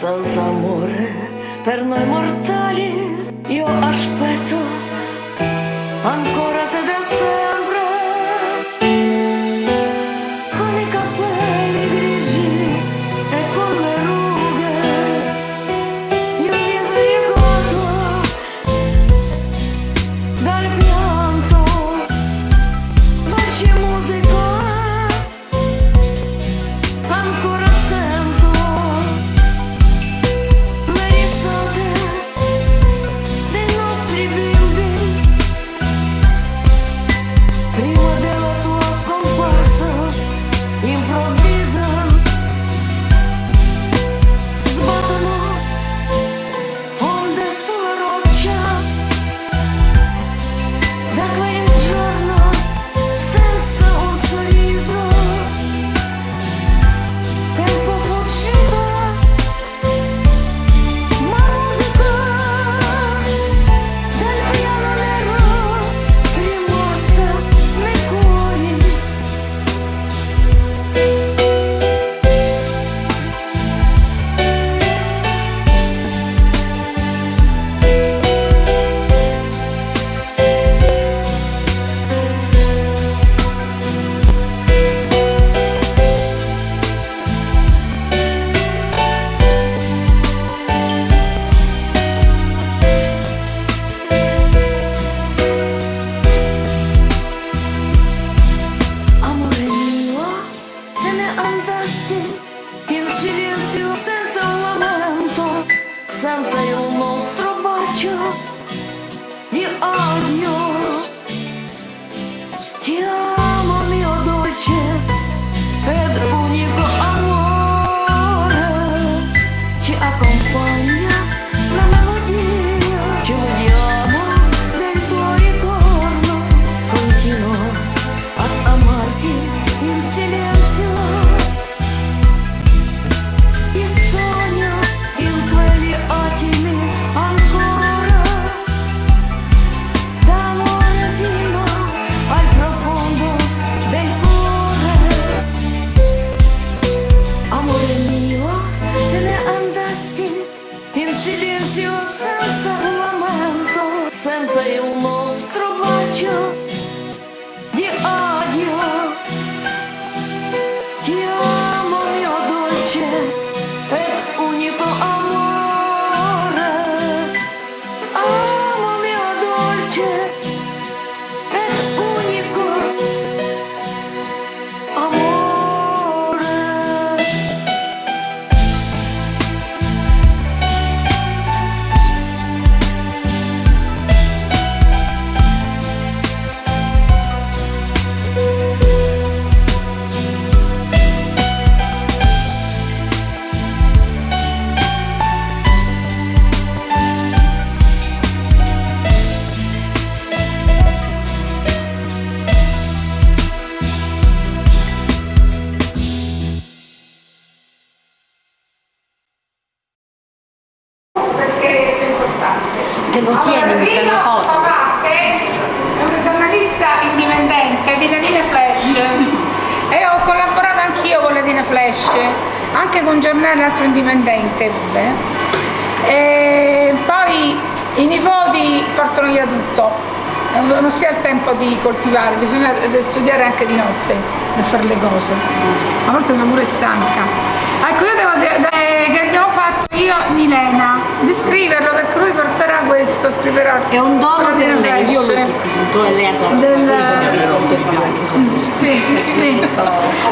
senza amore per noi mortali. Io in silenzio senza lamento, senza il nostro importante. Te lo tieni per la foto? è una giornalista indipendente di Ladine Flash e ho collaborato anch'io con Ladine Flash, anche con un giornale altro indipendente pure. E poi i nipoti portano via tutto, non si ha il tempo di coltivare, bisogna studiare anche di notte per fare le cose. A volte sono pure stanca. Ecco, io devo dire eh, fatto io e Milena di scriverlo perché lui porterà questo, scriverà. È un dono per Dina me, io l'ho dipinto e lei ha dato Del- Mm, Sì, sì.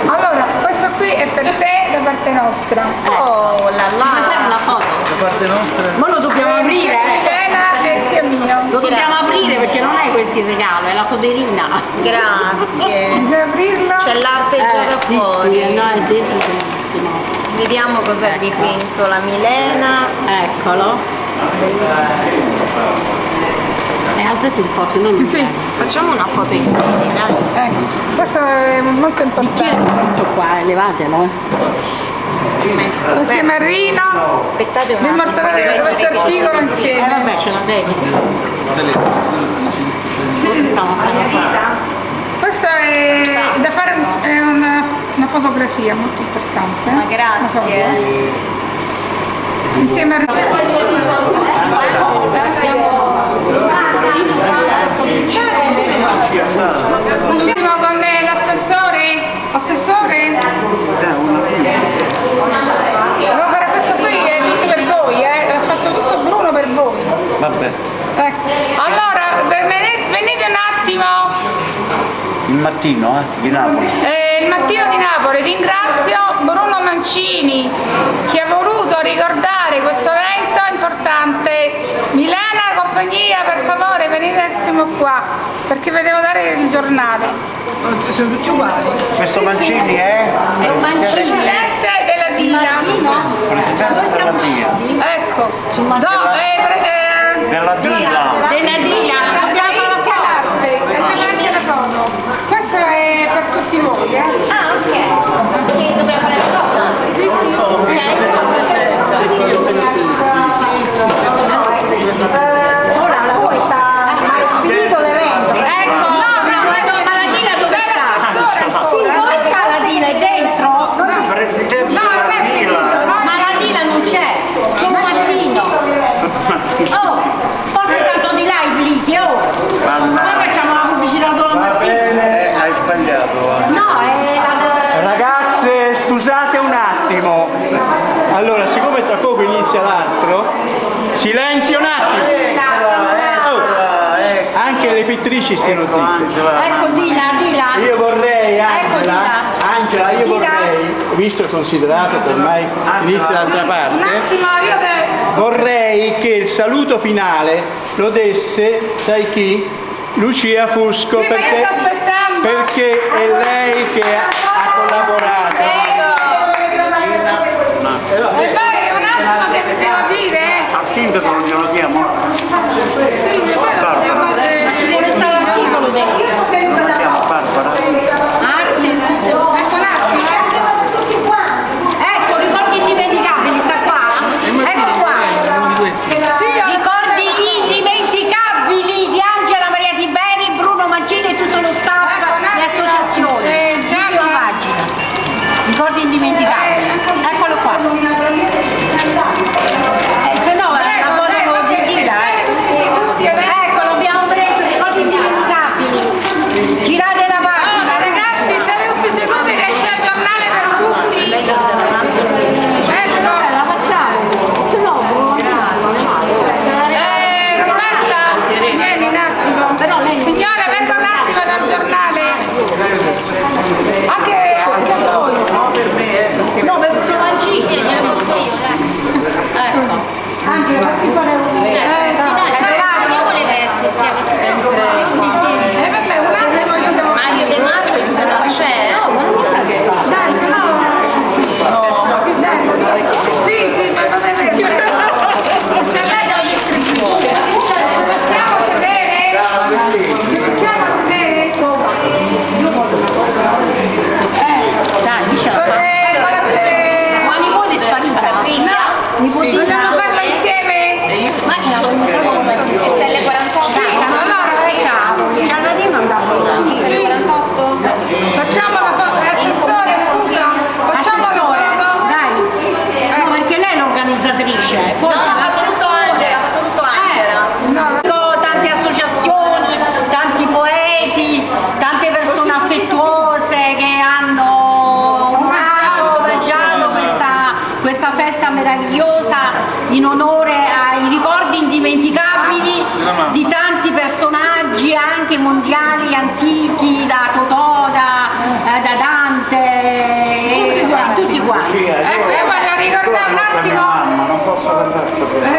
Allora, questo qui è per te da parte nostra. Oh la la! Ci fare una foto? Da parte nostra. Ma lo dobbiamo Eh, aprire? sia Milena e sia mio. Lo dobbiamo aprire perché non è questo il regalo, è la foderina. Grazie. Bisogna aprirlo. C'è l'arte già da sì, fuori. sì, no, è dentro bellissimo. Vediamo cos'è ecco. dipinto la Milena. Eccolo. E alzati un po', se non mi sì. Facciamo una foto in piedi, dai. Ecco. Questo è molto importante. Il qua, elevatelo. Insieme a Rino. Aspettate un attimo. Immortalare questo articolo insieme. Eh vabbè, ce la vedi Sì. Questa è da fare un, fotografia molto importante. Ma grazie. Insieme a... Ultimo con l'assessore? Assessore? Allora questo qui è tutto per voi, eh? L'ha fatto tutto Bruno per voi. Vabbè. Ecco. Allora, venite un attimo. Il mattino, eh? Di Napoli. Eh, eh, il mattino di Napoli ringrazio Bruno Mancini che ha voluto ricordare questo evento importante. Milena, compagnia, per favore venite un attimo qua perché vi devo dare il giornale. Sono tutti uguali. Questo Mancini è? È. Presidente della DIA. Presidente cioè, della DIA. Ecco. Do, eh, eh, della DIA. scrittrici siano ecco, zitte. Ecco di di là. Io vorrei, Angela, ecco Angela io di vorrei, là. visto e considerato che ormai inizia dall'altra parte, un attimo, io vorrei che il saluto finale lo desse, sai chi? Lucia Fusco, sì, perché, perché è lei che ha collaborato.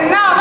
Não,